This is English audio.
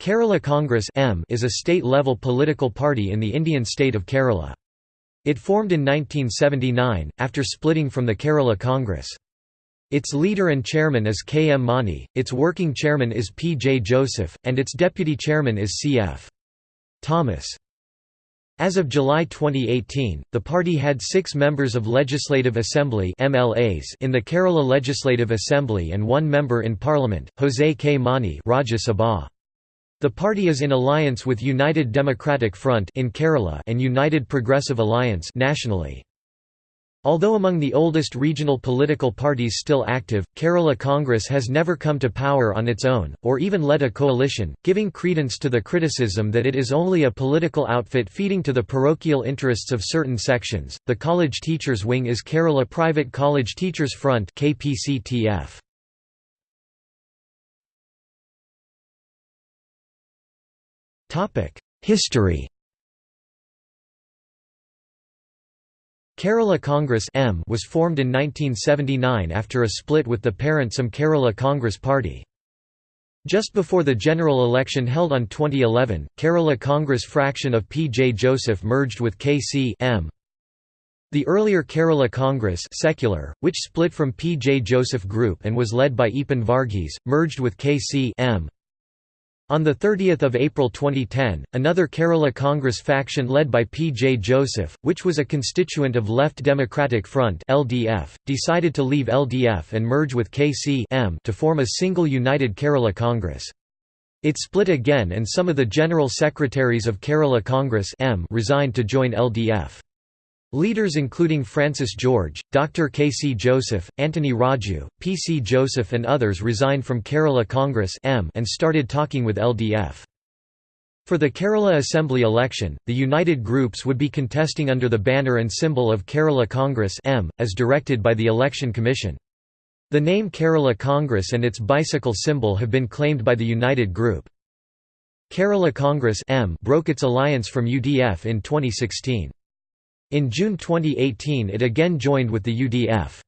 Kerala Congress M is a state-level political party in the Indian state of Kerala. It formed in 1979, after splitting from the Kerala Congress. Its leader and chairman is K. M. Mani, its working chairman is P. J. Joseph, and its deputy chairman is C. F. Thomas. As of July 2018, the party had six members of Legislative Assembly MLAs in the Kerala Legislative Assembly and one member in Parliament, Jose K. Mani Rajya Sabha. The party is in alliance with United Democratic Front in Kerala and United Progressive Alliance nationally. Although among the oldest regional political parties still active, Kerala Congress has never come to power on its own, or even led a coalition, giving credence to the criticism that it is only a political outfit feeding to the parochial interests of certain sections. The college teachers wing is Kerala Private College Teachers Front (KPCTF). History Kerala Congress M was formed in 1979 after a split with the parent SEM Kerala Congress Party. Just before the general election held on 2011, Kerala Congress fraction of P. J. Joseph merged with K. C. M. The earlier Kerala Congress secular, which split from P. J. Joseph Group and was led by Eapen Varghese, merged with KC M. On 30 April 2010, another Kerala Congress faction led by P. J. Joseph, which was a constituent of Left Democratic Front LDF, decided to leave LDF and merge with KC to form a single united Kerala Congress. It split again and some of the general secretaries of Kerala Congress M resigned to join LDF. Leaders including Francis George, Dr. K. C. Joseph, Anthony Raju, P. C. Joseph and others resigned from Kerala Congress and started talking with LDF. For the Kerala Assembly election, the united groups would be contesting under the banner and symbol of Kerala Congress M, as directed by the Election Commission. The name Kerala Congress and its bicycle symbol have been claimed by the united group. Kerala Congress M broke its alliance from UDF in 2016. In June 2018 it again joined with the UDF.